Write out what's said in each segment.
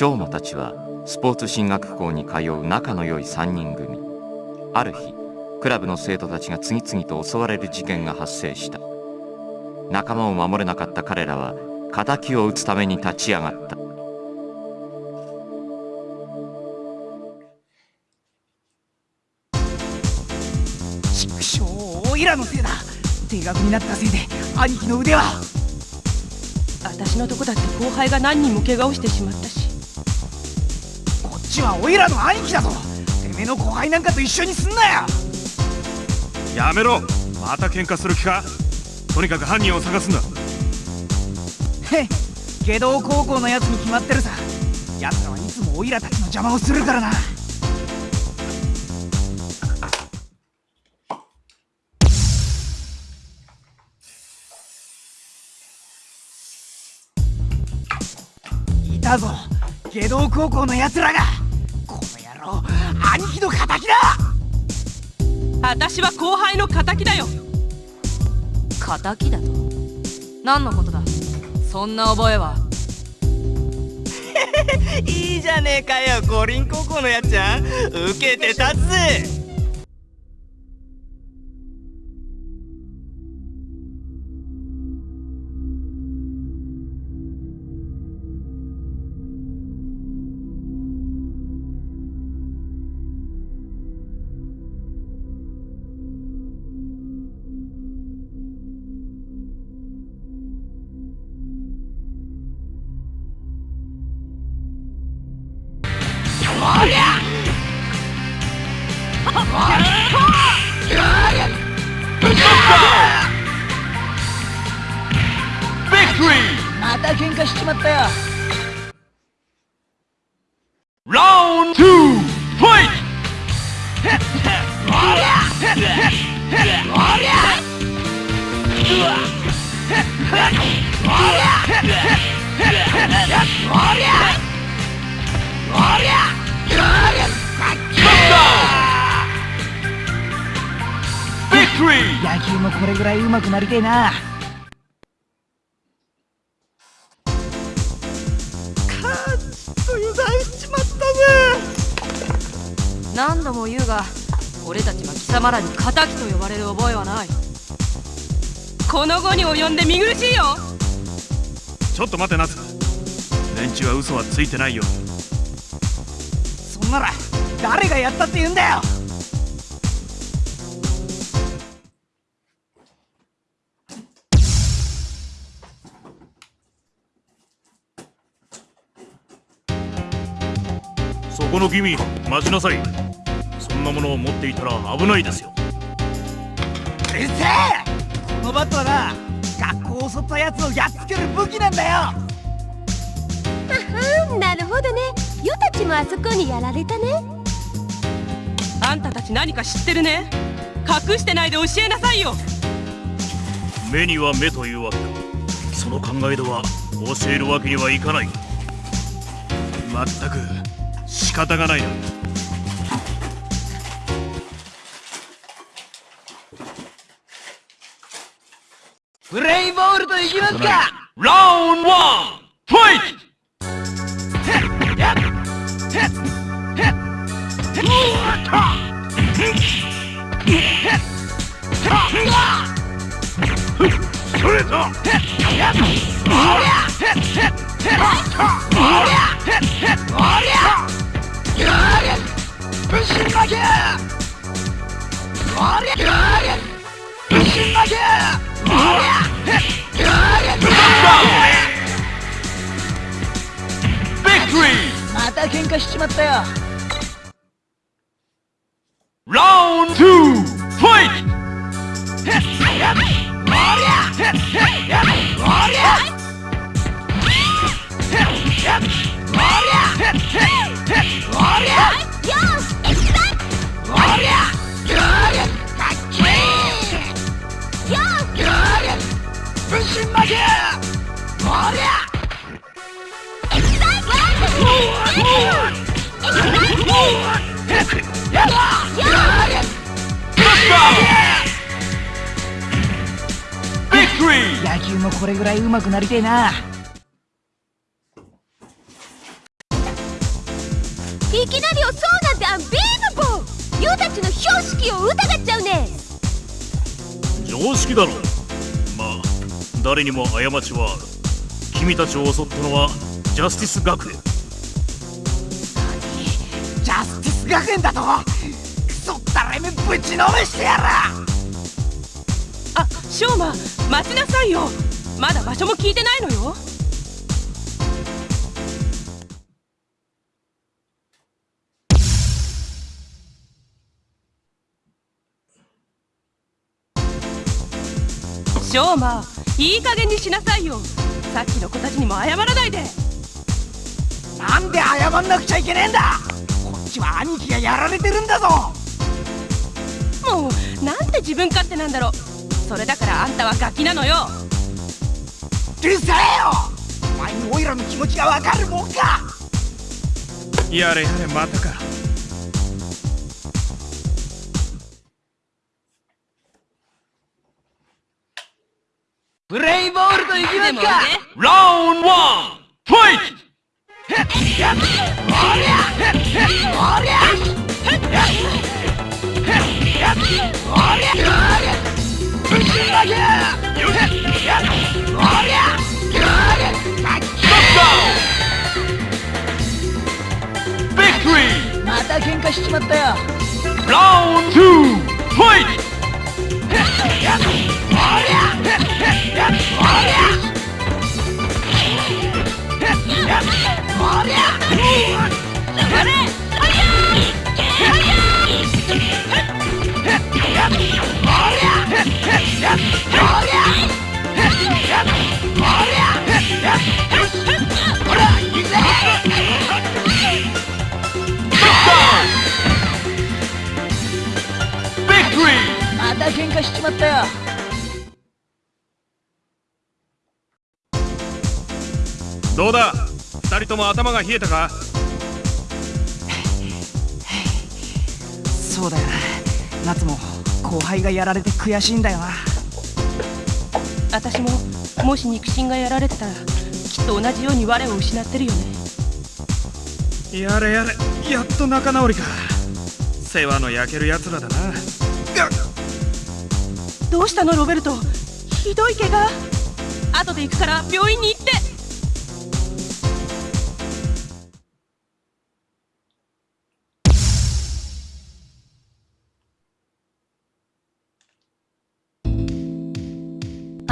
翔馬たちはスポーツ進学校に通う仲の良い3人組。ある日クラブの生徒たちが次々と襲われる事件が発生した。仲間を守れなかった彼らは敵を討つために立ち上がった。畜生オイラのせいだ。定額になったせいで兄貴の腕は。私のとこだって後輩が何人も怪我をしてしまったしちはオイラの兄貴だぞ。てめえの後輩なんかと一緒にすんなよ。やめろ。また喧嘩する気か。とにかく犯人を探すんだ。へっ下道高校のやつに決まってるさ。奴らはいつもオイラたちの邪魔をするからな。いたぞ。下道高校の奴らが兄貴の敵だ！私は後輩の敵だよ。敵だと？何のことだ？そんな覚えは？いいじゃねえかよ五輪高校のやっちゃん。受けて立つ。ぜ野球もこれぐらい上手くなりてえな。油断しちまったぜ。何度も言うが俺たちは貴様らに敵と呼ばれる覚えはない。この後に及んで見苦しいよちょっと待てナツ。連中は嘘はついてないよ。そんなら誰がやったって言うんだよ。そこの君待ちなさい。そんなものを持っていたら危ないですよ。うるせえ！このバットはなを襲ったやつをやっつける武器なんだよ。あはんなるほどね。ヨたちもあそこにやられたね。あんたたち何か知ってるね？隠してないで教えなさいよ。目には目というわけだ。その考えでは教えるわけにはいかない。まったく仕方がないなプレイボールといきますか。ラウンド1ファイトストレートまた喧嘩しちまったよ。野球もこれぐらい上手くなりてえないきなりをそうなんてアンビーバボーユウたちの標識を疑っちゃうね常識だろまあ誰にも過ちはある君たちを襲ったのはジャスティス学園ャスティス学園だとクソったれめぶちのめしてやら。あショーマ待ちなさいよ。まだ場所も聞いてないのよ。ショーマいい加減にしなさいよ。さっきの子たちにも謝らないで。なんで謝んなくちゃいけねえんだちは兄貴がやられてるんだぞ。もうなんて自分勝手なんだろそれだからあんたはガキなのよ。うるさえよ。お前にオイラの気持ちがわかるもんか。やれやれまたか。プレイボールといきでもね。ラウンドワンファイトまた喧嘩しちまったよ。Round 2! また喧嘩しちまったよどうだ？二人とも頭が冷えたか？そうだよな。夏も後輩がやられて悔しいんだよな。私ももし肉親がやられてたらきっと同じように我を失ってるよね。やれやれやっと仲直りか。世話の焼けるやつらだな。どうしたのロベルト。ひどい怪我。後で行くから病院に行って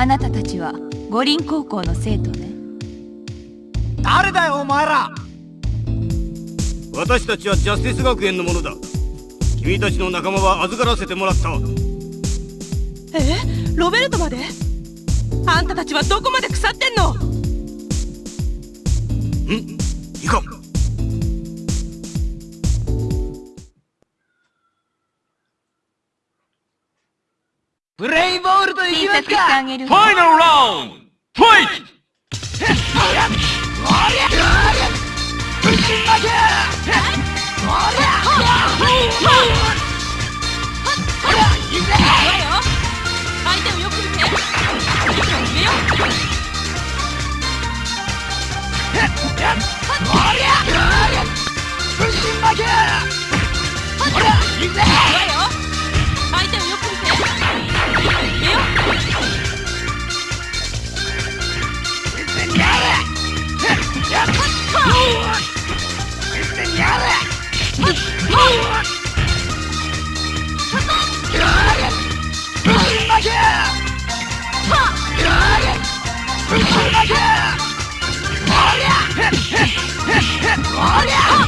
あなたたちは五輪高校の生徒ね。誰だよお前ら。私たちはジャスティス学園のものだ。君たちの仲間は預からせてもらった。え？ロベルトまで？あんたたちはどこまで腐ってんの？ん？いかんプレイボールといきますかあげるファイナルラウンドファイトほらよ行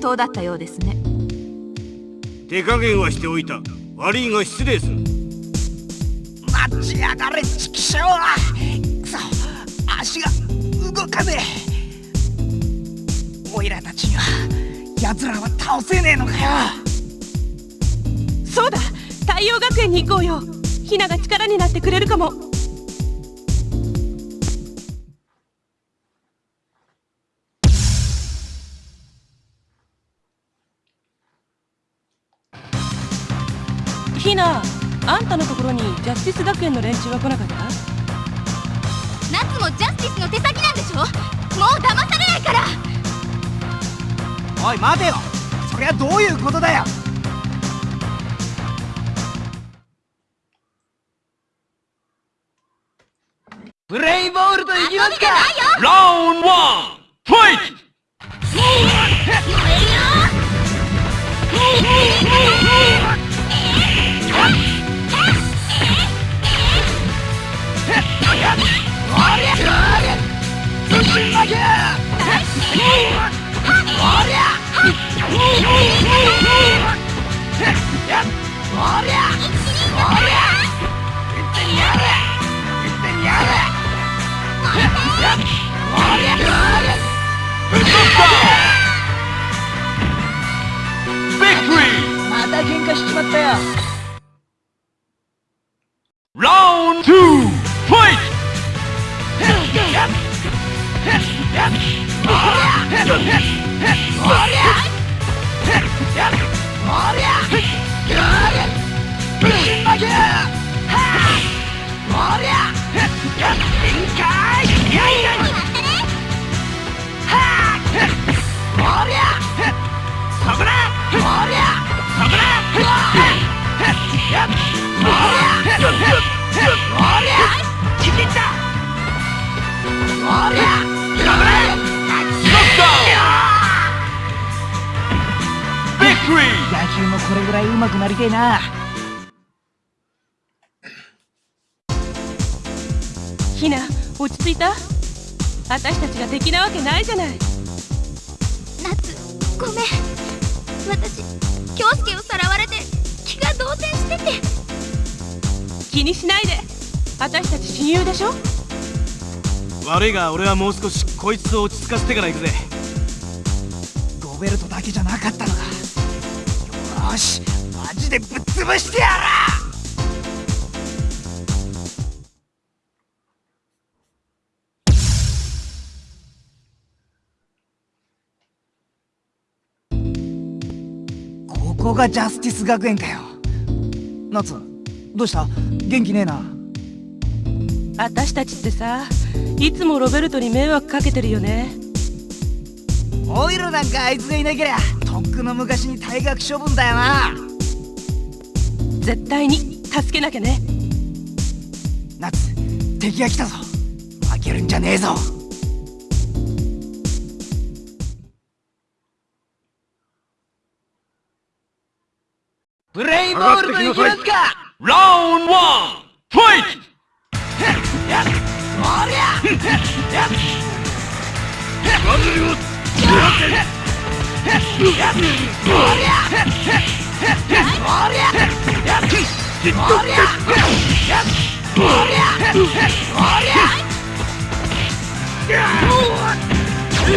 当だったようですね。手加減はしておいた。悪いが失礼する。待ちやがれチキショーくそ足が動かねえ。オイラたちには奴らは倒せねえのかよ。そうだ。太陽学園に行こうよ。ひなが力になってくれるかもな。あんたのところにジャスティス学園の連中は来なかった？夏もジャスティスの手先なんでしょ？もう騙されないから。おい待てよ。そりゃどういうことだよ。プレイボールといきますか？ラウンドワンファイト。ビクトリまた喧嘩しちまったよ野球もこれぐらい上手くなりてえな。ひな落ち着いた？私たちが敵なわけないじゃない。夏ごめん。私京介をさらわれて気が動転してて。気にしないで。私たち親友でしょ？悪いが俺はもう少しこいつを落ち着かせてから行くぜ。ゴベルトだけじゃなかったのか。よーしマジでぶっ潰してやらがジャスティス学園かよ。夏どうした？元気ねえな。私たちってさいつもロベルトに迷惑かけてるよね。オイルなんかあいつがいなけりゃとっくの昔に退学処分だよな。絶対に助けなきゃね。夏敵が来たぞ。負けるんじゃねえぞプレイボールといきます。かラウンドワンファイト。ビクトリー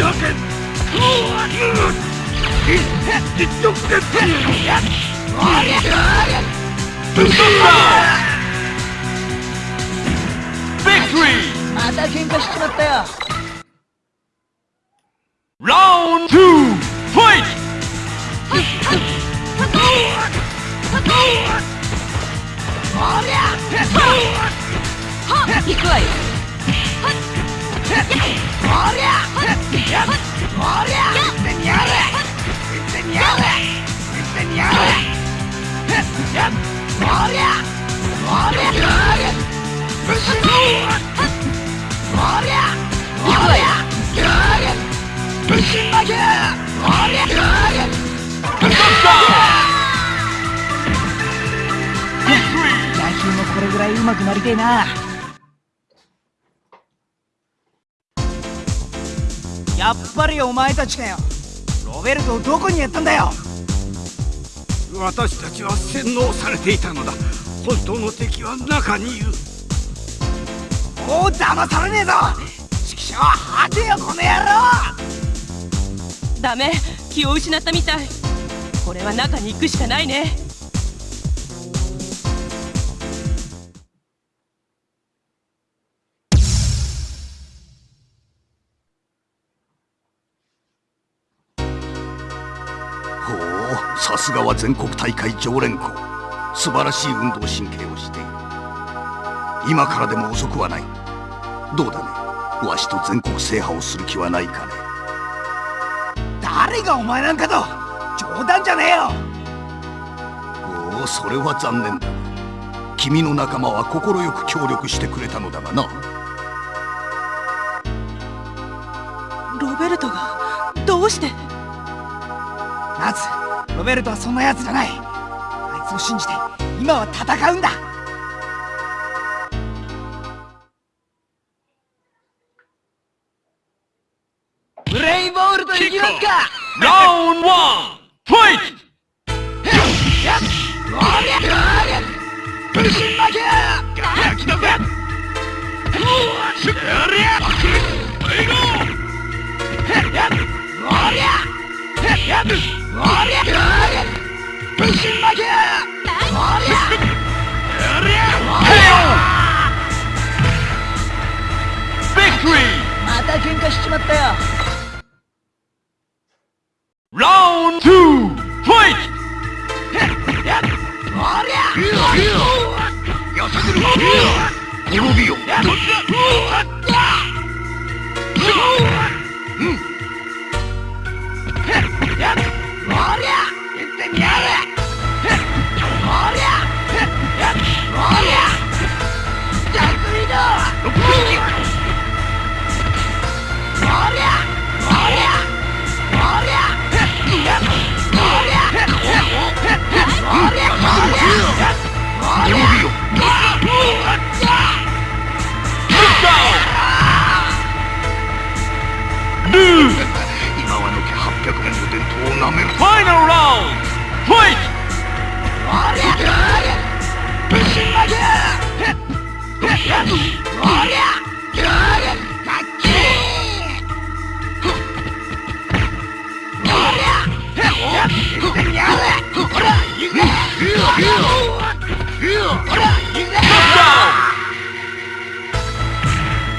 また喧嘩しちまったよラウンドツーファイ行くわよ行くわよ野球もこれぐらい上手くなりてえな。やっぱりお前たちかよ。ロベルトをどこにやったんだよ。私たちは洗脳されていたのだ。本当の敵は中にいる。もう騙されねえぞ。指揮者は果てよこの野郎。ダメ。気を失ったみたい。これは中に行くしかないねさすがは全国大会常連校。素晴らしい運動神経をしている。今からでも遅くはない。どうだね？わしと全国制覇をする気はないかね？誰がお前なんかと冗談じゃねえよ！おおそれは残念だ。君の仲間は快く協力してくれたのだがな。ロベルトがどうして？ナツロベルトはそんな奴じゃない。あいつを信じて今は戦うんだ。ブレイボールといきますか。ラウンドワンファイトまた喧嘩しちまったよラウンドツーファイト滅びよをなめるファイナルラウンドファイト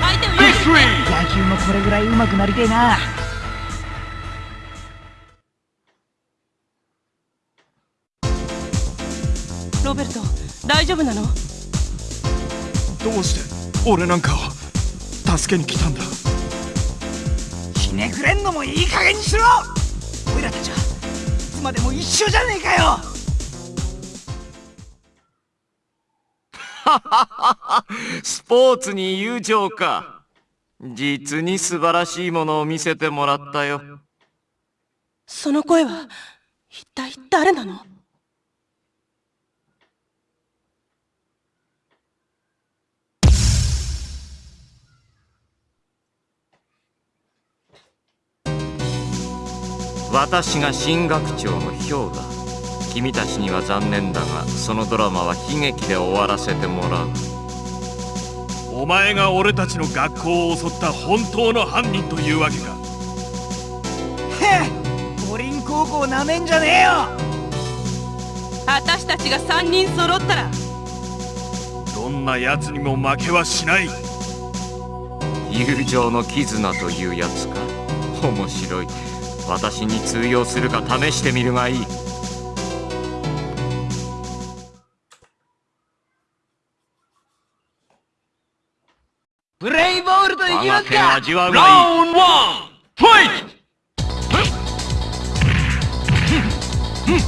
相手をビクトリー野球もこれぐらい上手くなりてえなロベルト大丈夫なの？どうして？俺なんかを助けに来たんだ。ひねくれんのもいい加減にしろ！オイラたちはいつまでも一緒じゃねえかよ！スポーツに友情か。実に素晴らしいものを見せてもらったよ。その声は一体誰なの？私が新学長のヒョウだ君たちには残念だがそのドラマは悲劇で終わらせてもらう。お前が俺たちの学校を襲った本当の犯人というわけか。へえ五輪高校なめんじゃねえよ。私たちが3人揃ったらどんな奴にも負けはしない。友情の絆というやつか。面白い私に通用するか試してみるがいい。ブレイボールといきますか？味わうがい。いラウンドワンファイト！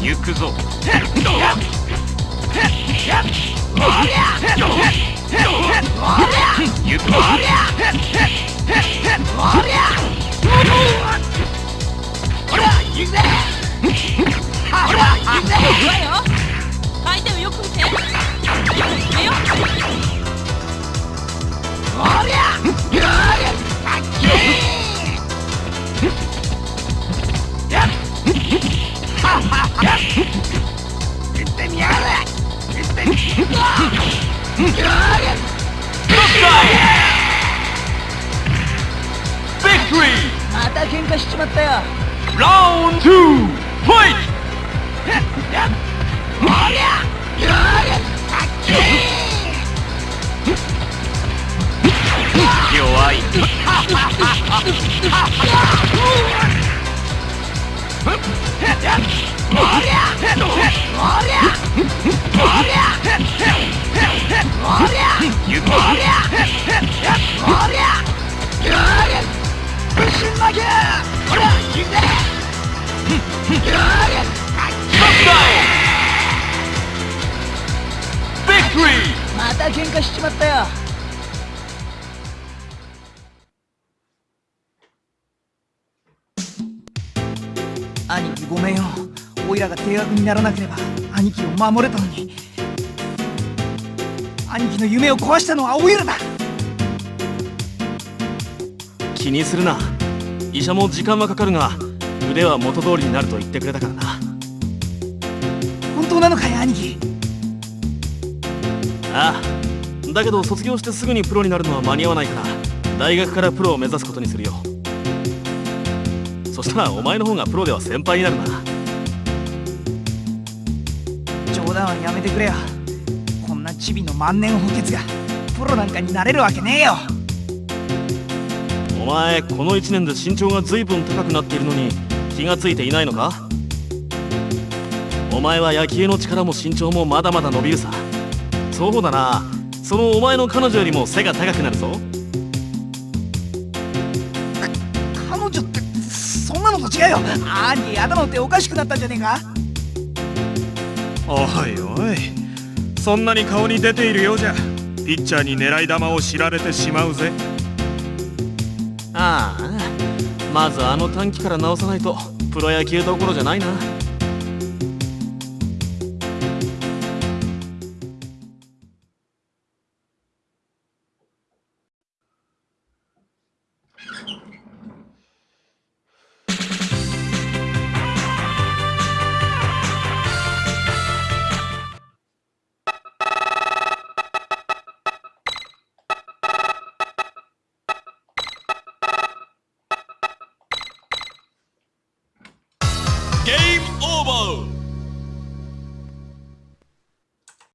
行くぞ。行くぞまた喧嘩しちまったよ。Round 2 Fight! 弱いまた喧嘩しちまったよ。兄貴ごめんよ。オイラが停学にならなければ兄貴を守れたのに兄貴の夢を壊したのはオイラだ。気にするな。医者も時間はかかるが腕は元通りになると言ってくれたからな。本当なのかい兄貴？ああ。だけど卒業してすぐにプロになるのは間に合わないから大学からプロを目指すことにするよ。そしたらお前の方がプロでは先輩になるな。冗談はやめてくれよ。こんなチビの万年補欠がプロなんかになれるわけねえよ。お前この1年で身長が随分高くなっているのに気がついていないのか？お前は野球の力も身長もまだまだ伸びるさ。そうだな。そのお前の彼女よりも背が高くなるぞ。彼女ってそんなのと違うよ。兄貴頭っておかしくなったんじゃねえか？おいおい。そんなに顔に出ているようじゃピッチャーに狙い球を知られてしまうぜああ。まずあの短期から直さないとプロ野球どころじゃないな。